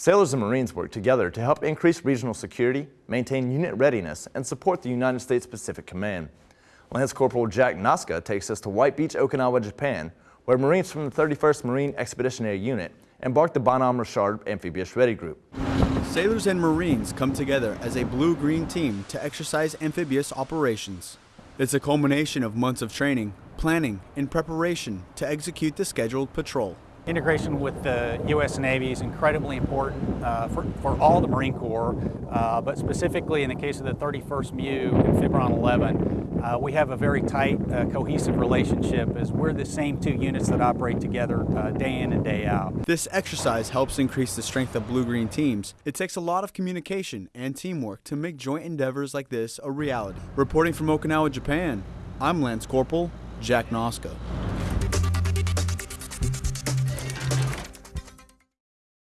Sailors and Marines work together to help increase regional security, maintain unit readiness, and support the United States Pacific Command. Lance Corporal Jack Noska takes us to White Beach, Okinawa, Japan, where Marines from the 31st Marine Expeditionary Unit embarked the Bonhomme Richard Amphibious Ready Group. Sailors and Marines come together as a blue-green team to exercise amphibious operations. It's a culmination of months of training, planning, and preparation to execute the scheduled patrol. Integration with the U.S. Navy is incredibly important uh, for, for all the Marine Corps, uh, but specifically in the case of the 31st MEU and PHIBRON 11, uh, we have a very tight, uh, cohesive relationship as we're the same two units that operate together uh, day in and day out. This exercise helps increase the strength of blue-green teams. It takes a lot of communication and teamwork to make joint endeavors like this a reality. Reporting from Okinawa, Japan, I'm Lance Corporal Jack Noska.